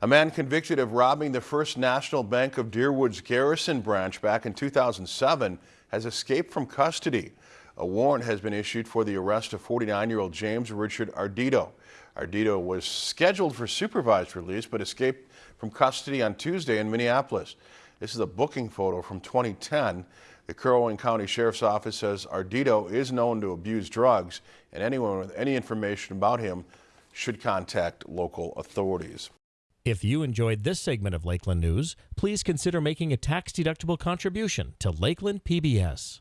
A man convicted of robbing the First National Bank of Deerwood's Garrison branch back in 2007 has escaped from custody. A warrant has been issued for the arrest of 49-year-old James Richard Ardito. Ardito was scheduled for supervised release but escaped from custody on Tuesday in Minneapolis. This is a booking photo from 2010. The Crow County Sheriff's Office says Ardito is known to abuse drugs and anyone with any information about him should contact local authorities. If you enjoyed this segment of Lakeland News, please consider making a tax-deductible contribution to Lakeland PBS.